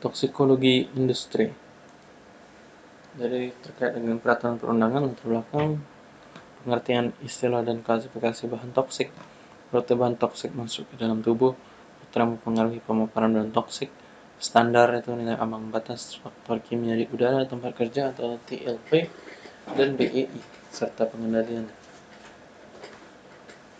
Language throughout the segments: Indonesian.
toksikologi industri. Jadi terkait dengan peraturan perundangan latar belakang pengertian istilah dan klasifikasi bahan toksik, rute bahan toksik masuk ke dalam tubuh, faktor yang mempengaruhi pemaparan bahan toksik, standar itu nilai ambang batas faktor kimia di udara tempat kerja atau TLP dan BEI serta pengendalian.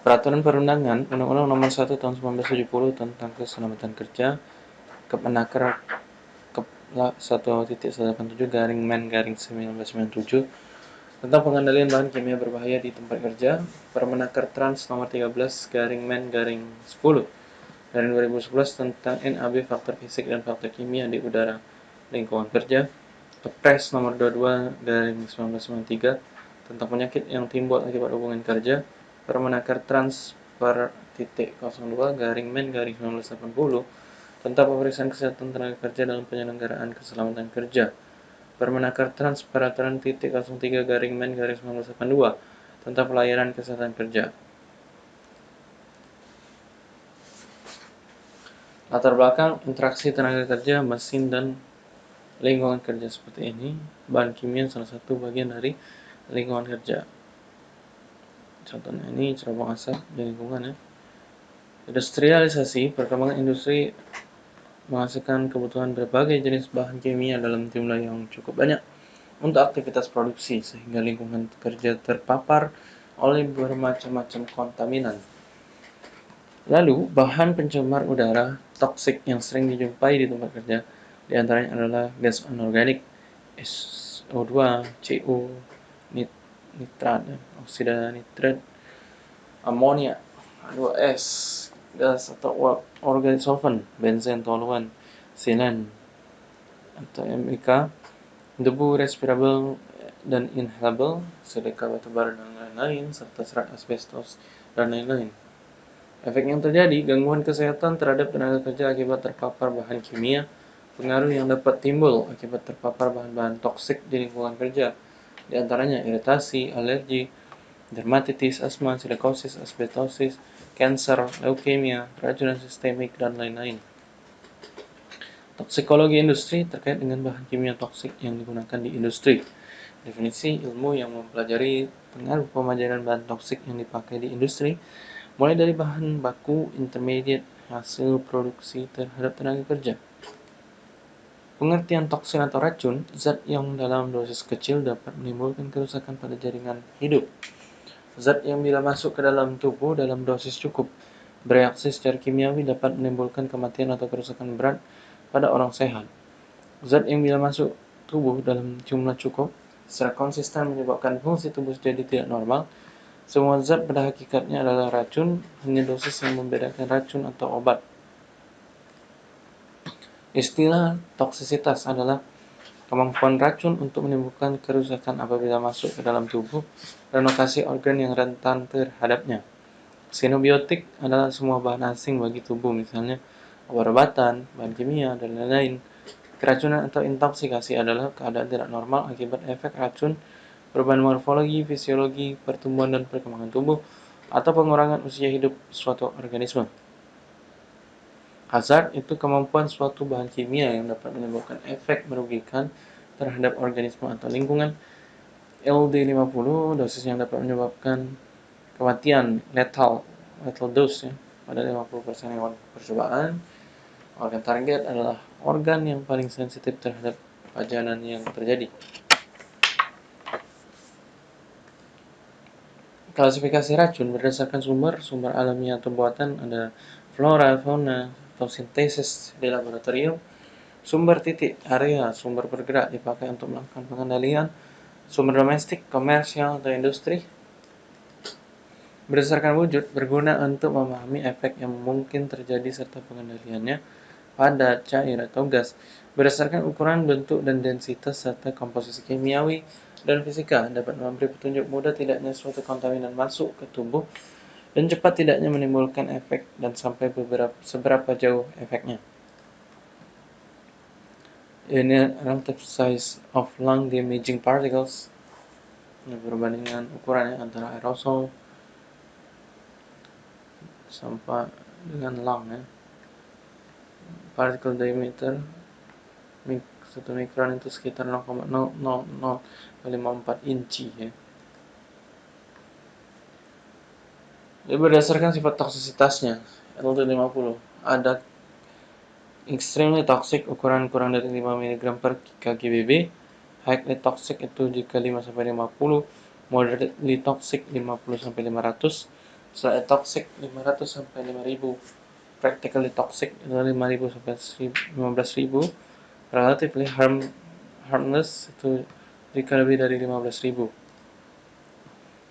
Peraturan perundangan Undang-Undang Nomor 1 Tahun 1970 tentang Keselamatan Kerja Kemenaker Kepla 1.187 garing Men garing 1997 tentang pengendalian bahan kimia berbahaya di tempat kerja, Permenaker Trans nomor 13 garing Men garing 10 dari 2011 tentang NAB faktor fisik dan faktor kimia di udara lingkungan kerja, Kepres nomor 22 garing 1993 tentang penyakit yang timbul akibat hubungan kerja, Permenaker Trans per titik 02 garing Men garing 1980 tentang pemeriksaan kesehatan tenaga kerja dalam penyelenggaraan keselamatan kerja. Permenaker Trans Peraturan titik 03 garing Men garing 1982 tentang pelayanan kesehatan kerja. Latar belakang interaksi tenaga kerja, mesin, dan lingkungan kerja seperti ini. Bahan kimia salah satu bagian dari lingkungan kerja. Contohnya ini cerobong asap di lingkungan ya. Industrialisasi, perkembangan industri menghasilkan kebutuhan berbagai jenis bahan kimia dalam jumlah yang cukup banyak untuk aktivitas produksi sehingga lingkungan kerja terpapar oleh bermacam-macam kontaminan. Lalu, bahan pencemar udara toksik yang sering dijumpai di tempat kerja di antaranya adalah gas anorganik, SO2, CO, nit nitrat, oksida nitrat, amonia, H2S, gas atau organic solvent, benzen, toluan, sinan, atau MIK, debu respirable dan inhalable, silika batubara dan lain-lain, serta serat asbestos dan lain-lain. Efek yang terjadi, gangguan kesehatan terhadap tenaga kerja akibat terpapar bahan kimia, pengaruh yang dapat timbul akibat terpapar bahan-bahan toksik di lingkungan kerja, di antaranya iritasi, alergi, dermatitis, asma, silikosis, asbestosis, kanker, leukemia, keracunan sistemik, dan lain-lain. Toksikologi industri terkait dengan bahan kimia toksik yang digunakan di industri. Definisi ilmu yang mempelajari pengaruh pemajaran bahan toksik yang dipakai di industri, mulai dari bahan baku, intermediate, hasil produksi terhadap tenaga kerja. Pengertian toksin atau racun, zat yang dalam dosis kecil dapat menimbulkan kerusakan pada jaringan hidup. Zat yang bila masuk ke dalam tubuh dalam dosis cukup bereaksi secara kimiawi dapat menimbulkan kematian atau kerusakan berat pada orang sehat. Zat yang bila masuk tubuh dalam jumlah cukup secara konsisten menyebabkan fungsi tubuh jadi tidak normal. Semua zat pada hakikatnya adalah racun, hanya dosis yang membedakan racun atau obat. Istilah toksisitas adalah Kemampuan racun untuk menimbulkan kerusakan apabila masuk ke dalam tubuh dan lokasi organ yang rentan terhadapnya. Xenobiotik adalah semua bahan asing bagi tubuh, misalnya obat-obatan, bahan kimia, dan lain-lain. Keracunan atau intoksikasi adalah keadaan tidak normal akibat efek racun, perubahan morfologi, fisiologi, pertumbuhan dan perkembangan tubuh, atau pengurangan usia hidup suatu organisme. Hazard itu kemampuan suatu bahan kimia yang dapat menimbulkan efek merugikan terhadap organisme atau lingkungan. LD50 dosis yang dapat menyebabkan kematian lethal lethal dose ya, pada 50% hewan percobaan. Organ target adalah organ yang paling sensitif terhadap pajanan yang terjadi. Klasifikasi racun berdasarkan sumber, sumber alami atau buatan ada flora, fauna, fotosintesis di laboratorium, sumber titik area sumber bergerak dipakai untuk melakukan pengendalian, sumber domestik, komersial, atau industri. Berdasarkan wujud, berguna untuk memahami efek yang mungkin terjadi serta pengendaliannya pada cair atau gas berdasarkan ukuran, bentuk, dan densitas serta komposisi kimiawi dan fisika dapat memberi petunjuk mudah tidaknya suatu kontaminan masuk ke tubuh dan cepat tidaknya menimbulkan efek dan sampai beberapa seberapa jauh efeknya. Ini relative size of lung damaging particles ini perbandingan ukurannya antara aerosol sampai dengan lung ya. Particle diameter satu mikron itu sekitar 0,00054 inci ya. Jadi berdasarkan sifat toksisitasnya, LD50 ada extremely toxic ukuran kurang dari 5 mg per kgbb, highly toxic itu jika 5 sampai 50, moderately toxic 50 sampai 500, slightly toxic 500 sampai 5000, practically toxic itu 5000 sampai 15000, relatively harm, harmless itu jika lebih dari 15000.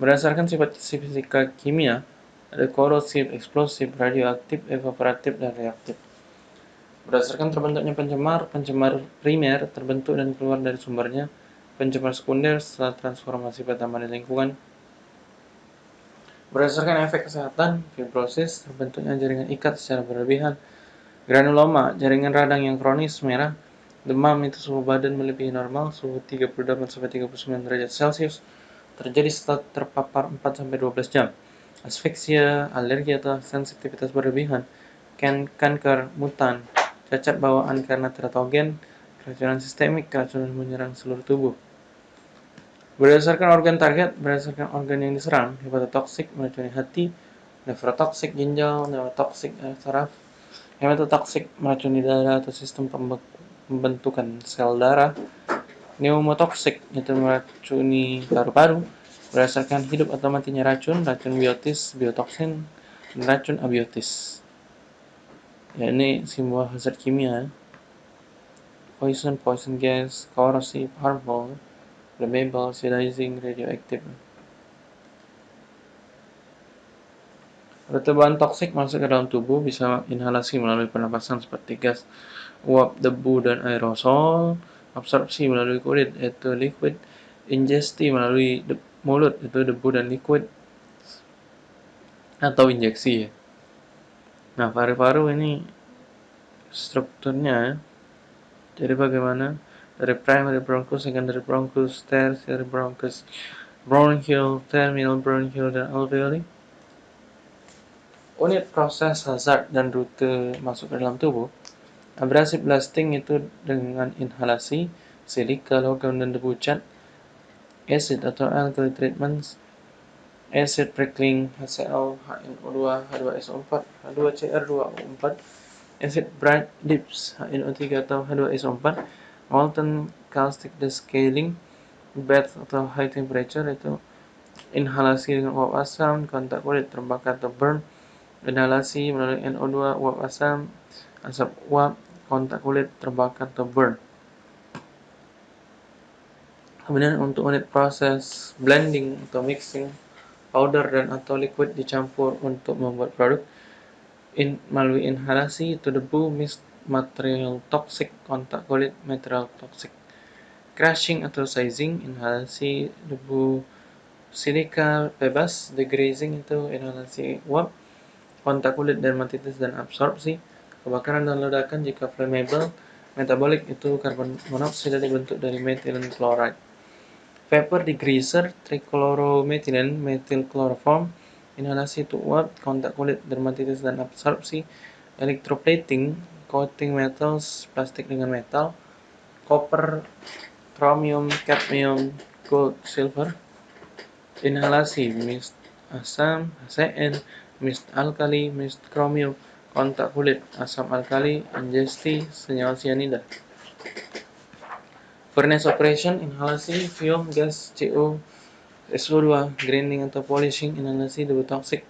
Berdasarkan sifat fisika kimia, ada korosif, eksplosif, radioaktif, evaporatif, dan reaktif. Berdasarkan terbentuknya pencemar, pencemar primer terbentuk dan keluar dari sumbernya, pencemar sekunder setelah transformasi pertama di lingkungan. Berdasarkan efek kesehatan, fibrosis, terbentuknya jaringan ikat secara berlebihan, granuloma, jaringan radang yang kronis merah, demam itu suhu badan melebihi normal, suhu 38 sampai 39 derajat Celcius, terjadi setelah terpapar 4 sampai 12 jam asfiksia, alergi atau sensitivitas berlebihan, kan kanker, mutan, cacat bawaan karena teratogen, keracunan sistemik, keracunan menyerang seluruh tubuh. Berdasarkan organ target, berdasarkan organ yang diserang, hepatotoksik meracuni hati, nefrotoksik ginjal, neurotoksik eh, saraf, hematotoksik meracuni darah atau sistem pembentukan sel darah, pneumotoksik itu meracuni paru-paru, berdasarkan hidup atau matinya racun, racun biotis, biotoksin, dan racun abiotis. Ya, ini simbol hazard kimia. Poison, poison gas, corrosive, harmful, flammable, sedizing, radioactive. Ada bahan toksik masuk ke dalam tubuh bisa inhalasi melalui pernapasan seperti gas, uap, debu, dan aerosol, absorpsi melalui kulit, yaitu liquid, ingesti melalui mulut itu debu dan liquid atau injeksi ya. Nah, paru-paru ini strukturnya ya. jadi bagaimana dari primary bronchus, secondary bronchus, tertiary bronchus, bronchial, terminal bronchial dan alveoli. Unit proses hazard dan rute masuk ke dalam tubuh. Abrasive blasting itu dengan inhalasi, silika, logam dan debu cat acid atau alkali treatments acid prickling HCl HNO2 H2SO4 H2Cr2O4 acid bright dips HNO3 atau H2SO4 molten caustic descaling bath atau high temperature itu inhalasi dengan uap asam kontak kulit terbakar atau burn inhalasi melalui NO2 uap asam asap uap kontak kulit terbakar atau burn. Kemudian untuk unit proses blending atau mixing powder dan atau liquid dicampur untuk membuat produk. In, melalui inhalasi itu debu mist material toxic kontak kulit material toxic. Crushing atau sizing inhalasi debu silika bebas degrazing itu inhalasi uap kontak kulit dermatitis dan absorpsi kebakaran dan ledakan jika flammable metabolic itu karbon monoksida dibentuk dari methylene chloride. Vapor degreaser, trichloromethylene, methyl chloroform, inhalasi uap, kontak kulit, dermatitis dan absorpsi, electroplating, coating metals, plastik dengan metal, copper, chromium, cadmium, gold, silver, inhalasi, mist asam, HCN, mist alkali, mist chromium, kontak kulit, asam alkali, ingesti, senyawa cyanida. Furnace operation, inhalasi, fume, gas, CO, SO2, grinding atau polishing, inhalasi, debu toxic,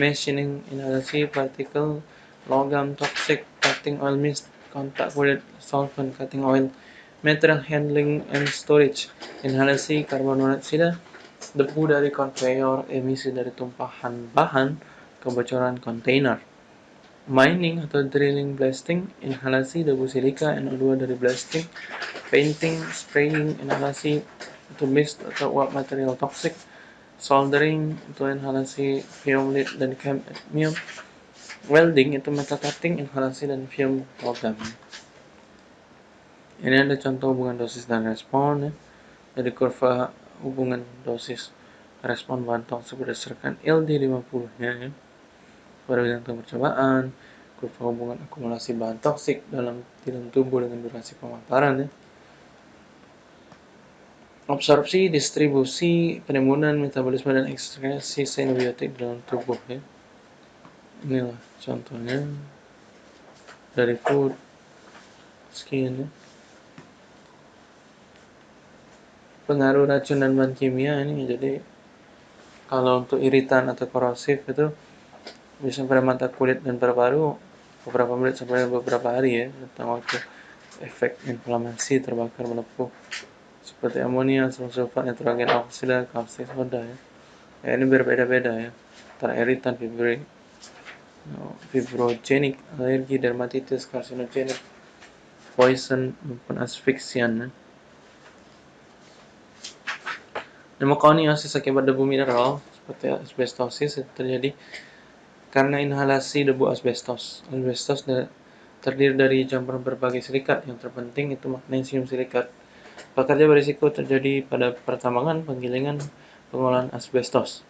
machining, inhalasi, particle, logam, toxic, cutting oil mist, kontak kulit, solvent, cutting oil, material handling and storage, inhalasi, karbon monoksida, debu dari conveyor, emisi dari tumpahan bahan, kebocoran kontainer. Mining atau drilling blasting, inhalasi debu silika, NO2 dari blasting, painting, spraying, inhalasi itu mist atau uap material toxic, soldering itu inhalasi fume lead dan cadmium, welding itu metal cutting, inhalasi dan fume logam. Ini ada contoh hubungan dosis dan respon ya. Jadi kurva hubungan dosis respon bahan toksik berdasarkan LD50 nya ya. Pada bidang percobaan, kurva hubungan akumulasi bahan toksik dalam dalam tubuh dengan durasi pemaparan ya. Absorpsi, distribusi, penimbunan, metabolisme dan ekskresi xenobiotik dalam tubuh ya. Inilah contohnya dari food skin ya. Pengaruh racun dan bahan kimia ini jadi kalau untuk iritan atau korosif itu bisa pada mata kulit dan paru-paru beberapa menit sampai beberapa hari ya tentang waktu efek inflamasi terbakar melepuh seperti amonia, sulfat, nitrogen oksida, kalsium soda ya. ya ini berbeda-beda ya antara iritan, fibri, fibrogenik, alergi, dermatitis, karsinogenik, poison maupun asfiksian ya. Pneumokoniosis akibat debu mineral seperti asbestosis terjadi karena inhalasi debu asbestos. Asbestos terdiri dari campuran berbagai silikat, yang terpenting itu magnesium silikat. Pekerja berisiko terjadi pada pertambangan, penggilingan, pengolahan asbestos.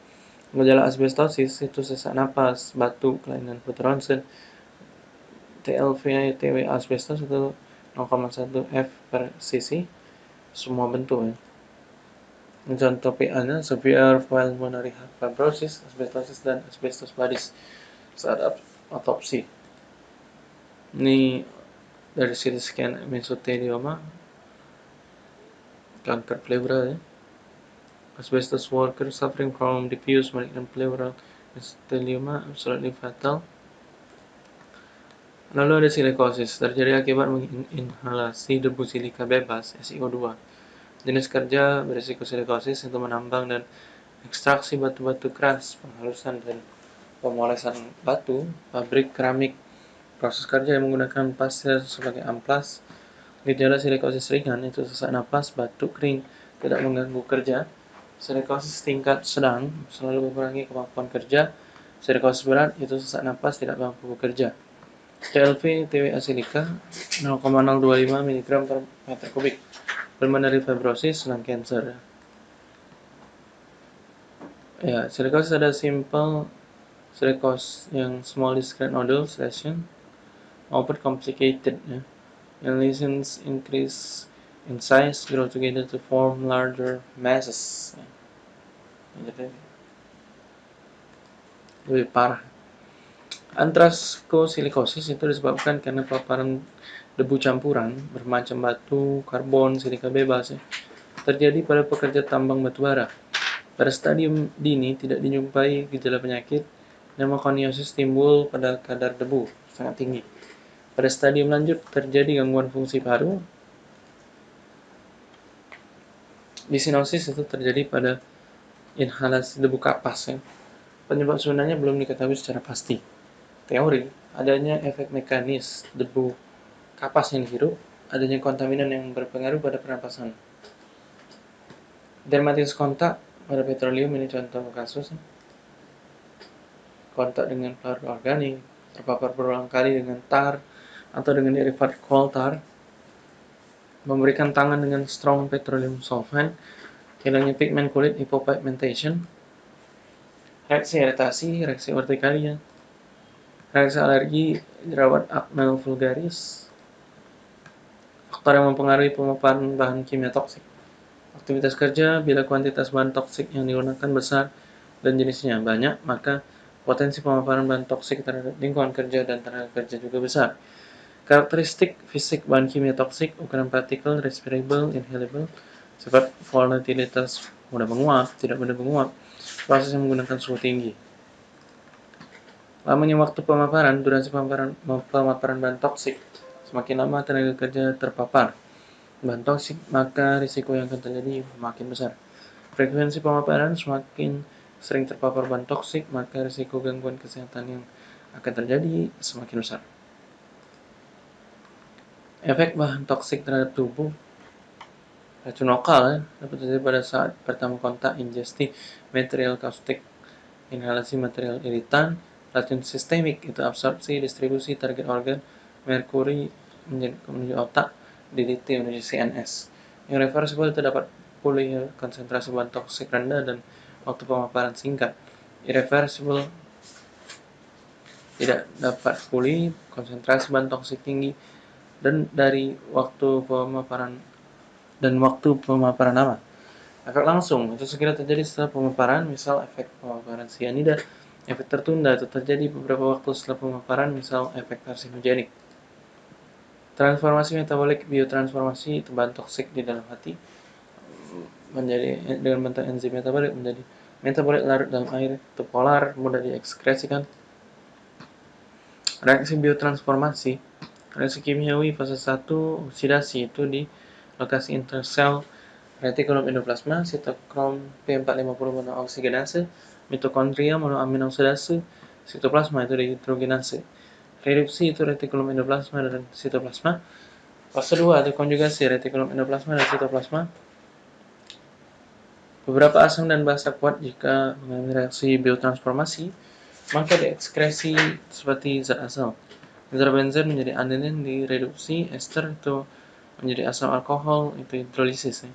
Gejala asbestosis itu sesak napas, batuk, kelainan food ronsen, TLV, TW asbestos itu 0,1 F per cc, semua bentuk ya. Contoh PA-nya severe pulmonary fibrosis, asbestosis, dan asbestos badis saat otopsi. Ini dari CT scan mesotelioma kanker pleura ya. Asbestos worker suffering from diffuse malignant pleural mesothelioma absolutely fatal. Lalu ada silikosis, terjadi akibat menginhalasi debu silika bebas SiO2. Jenis kerja berisiko silikosis itu menambang dan ekstraksi batu-batu keras, penghalusan dan pemolesan batu, pabrik keramik, proses kerja yang menggunakan pasir sebagai amplas, Gejala silikosis ringan itu sesak napas, batuk kering, tidak mengganggu kerja. Silikosis tingkat sedang selalu mengurangi kemampuan kerja. Silikosis berat itu sesak napas, tidak mampu bekerja. TLV TWA silika 0,025 mg per meter kubik. Pulmonary fibrosis dan cancer. Ya, silikosis ada simple silikosis yang small discrete nodules lesion maupun complicated ya. and lesions increase in size grow together to form larger masses jadi lebih parah Antraskosilikosis itu disebabkan karena paparan debu campuran bermacam batu, karbon, silika bebas ya, terjadi pada pekerja tambang batubara. Pada stadium dini tidak dijumpai gejala penyakit, pneumokoniosis timbul pada kadar debu sangat tinggi. Pada stadium lanjut terjadi gangguan fungsi paru. Disinosis itu terjadi pada inhalasi debu kapas ya. Penyebab sebenarnya belum diketahui secara pasti. Teori adanya efek mekanis debu kapas yang dihirup, adanya kontaminan yang berpengaruh pada pernapasan. Dermatitis kontak pada petroleum ini contoh kasus. Kontak dengan pelarut organik, terpapar berulang kali dengan tar, atau dengan derivat coal tar, memberikan tangan dengan strong petroleum sulfide, hilangnya pigmen kulit hypopigmentation, reaksi iritasi, reaksi urtikaria, reaksi alergi, jerawat acne vulgaris, faktor yang mempengaruhi pemaparan bahan kimia toksik. Aktivitas kerja, bila kuantitas bahan toksik yang digunakan besar dan jenisnya banyak, maka potensi pemaparan bahan toksik terhadap lingkungan kerja dan tenaga kerja juga besar. Karakteristik fisik bahan kimia toksik, ukuran partikel, respirable, inhalable, sifat volatilitas mudah menguap, tidak mudah menguap, proses yang menggunakan suhu tinggi. Lamanya waktu pemaparan, durasi pemaparan, pemaparan bahan toksik, semakin lama tenaga kerja terpapar bahan toksik, maka risiko yang akan terjadi makin besar. Frekuensi pemaparan semakin sering terpapar bahan toksik, maka risiko gangguan kesehatan yang akan terjadi semakin besar. Efek bahan toksik terhadap tubuh racun lokal ya, dapat terjadi pada saat pertama kontak ingesti material kaustik, inhalasi material iritan, racun sistemik itu absorpsi, distribusi target organ, merkuri menuju otak, DDT menuju CNS. Yang reversible itu dapat pulih konsentrasi bahan toksik rendah dan waktu pemaparan singkat. Irreversible tidak dapat pulih, konsentrasi bahan toksik tinggi, dan dari waktu pemaparan dan waktu pemaparan lama. Efek langsung itu segera terjadi setelah pemaparan, misal efek pemaparan sianida. Efek tertunda itu terjadi beberapa waktu setelah pemaparan, misal efek karsinogenik. Transformasi metabolik biotransformasi bahan toksik di dalam hati menjadi dengan bentuk enzim metabolik menjadi metabolit larut dalam air itu polar mudah diekskresikan. Reaksi biotransformasi reaksi kimiawi fase 1 oksidasi itu di lokasi intersel retikulum endoplasma sitokrom P450 monooksigenase mitokondria monoaminoksidase sitoplasma itu dihidrogenase reduksi itu retikulum endoplasma dan sitoplasma fase 2 itu konjugasi retikulum endoplasma dan sitoplasma Beberapa asam dan basa kuat jika mengalami reaksi biotransformasi, maka diekskresi seperti zat asam. Zat benzen menjadi adenin direduksi, ester itu menjadi asam alkohol, itu hidrolisis. Ya.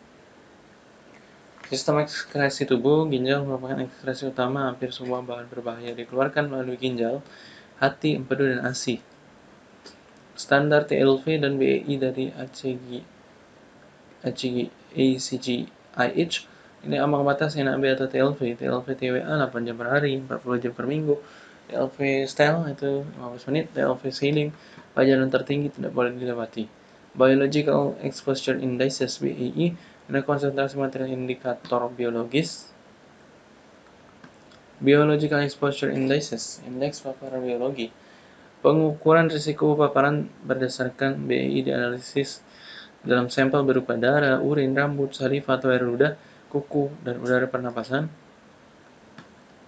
Sistem ekskresi tubuh, ginjal merupakan ekskresi utama hampir semua bahan berbahaya dikeluarkan melalui ginjal, hati, empedu, dan ASI. Standar TLV dan BEI dari ACG, ACG, ACG, IH ini ambang batas NAB atau TLV. TLV TWA 8 jam per hari, 40 jam per minggu. TLV style itu 15 menit, TLV ceiling pajanan tertinggi tidak boleh dilewati. Biological Exposure Indices BEI ada konsentrasi material indikator biologis. Biological Exposure Indices, indeks paparan biologi. Pengukuran risiko paparan berdasarkan BEI dianalisis dalam sampel berupa darah, urin, rambut, saliva, atau air ludah kuku dan udara pernapasan.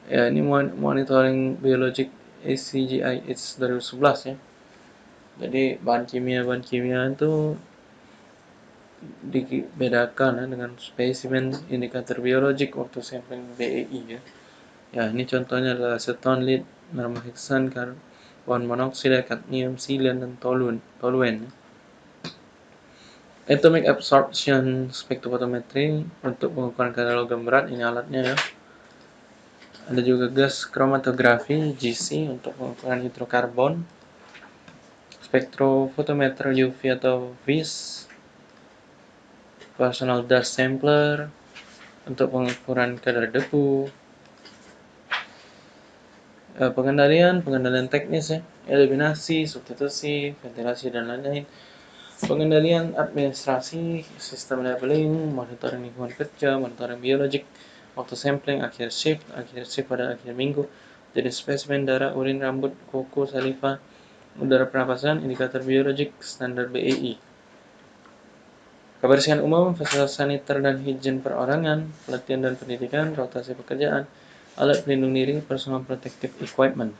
Ya, ini monitoring biologik ACGI It's 2011 ya. Jadi bahan kimia-bahan kimia itu dibedakan ya, dengan spesimen indikator biologik waktu sampling BEI ya. Ya, ini contohnya adalah aceton, lead, mermaheksan, karbon monoksida, kadmium, silen, dan toluen. toluen. Atomic Absorption Spectrophotometry untuk pengukuran kadar logam berat ini alatnya ya. Ada juga gas chromatografi GC untuk pengukuran hidrokarbon. Spektrofotometer UV atau VIS. Personal dust sampler untuk pengukuran kadar debu. Eh, pengendalian, pengendalian teknis ya, eliminasi, substitusi, ventilasi dan lain-lain. Pengendalian administrasi, sistem labeling, monitoring lingkungan kerja, monitoring biologik, waktu sampling, akhir shift, akhir shift pada akhir minggu, jadi spesimen darah, urin, rambut, kuku, saliva, udara pernapasan, indikator biologik, standar BEI. Kebersihan umum, fasilitas saniter dan higien perorangan, pelatihan dan pendidikan, rotasi pekerjaan, alat pelindung diri, personal protective equipment.